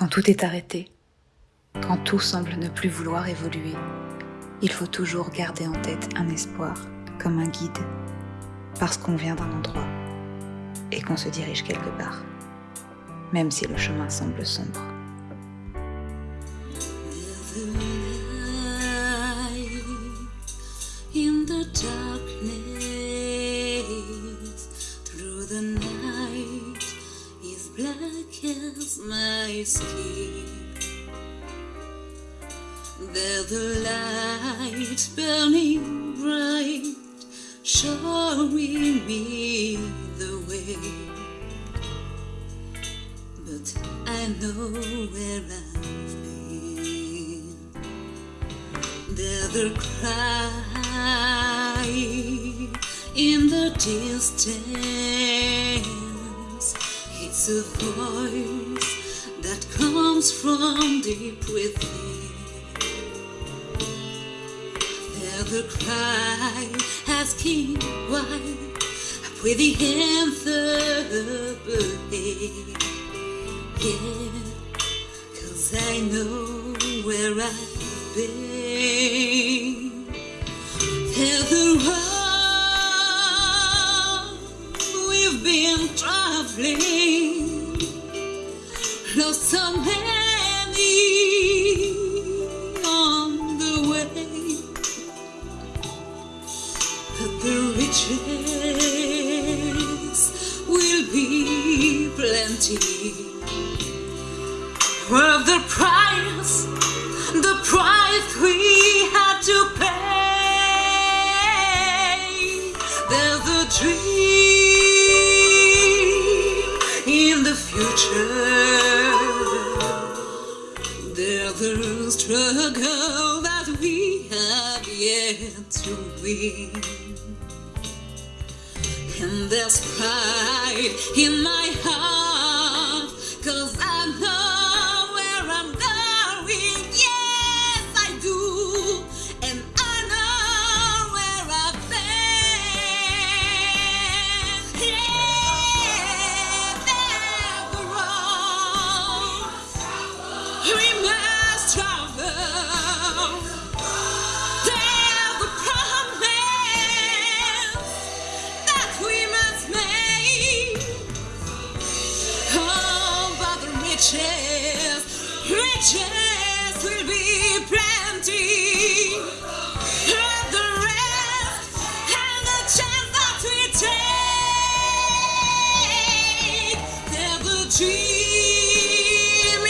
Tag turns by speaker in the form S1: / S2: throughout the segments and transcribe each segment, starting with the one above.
S1: Quand tout est arrêté, quand tout semble ne plus vouloir évoluer, il faut toujours garder en tête un espoir comme un guide, parce qu'on vient d'un endroit et qu'on se dirige quelque part, même si le chemin semble sombre.
S2: As my skin. There's the light burning bright showing me the way. But I know where I've been. There's the cry in the distance. It's a voice that comes from deep within. There's the cry asking why with the anthem ahead. Yeah, cause I know where I've been. There's the road we've been traveling, lost so many on the way, but the riches will be plenty. Of the price, the price we had to pay. There's a dream in the future. Struggle that we have yet to win. And there's pride in my heart, we must make. Oh, but riches, riches will be plenty. And the rest, and the chance that we take. There's the dream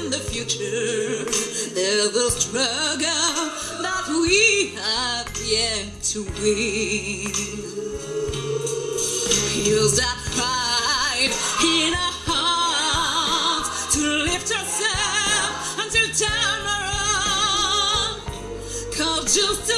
S2: in the future. There's the struggle yet to win. Heals that pride in our hearts to lift ourselves until time around. Call justice.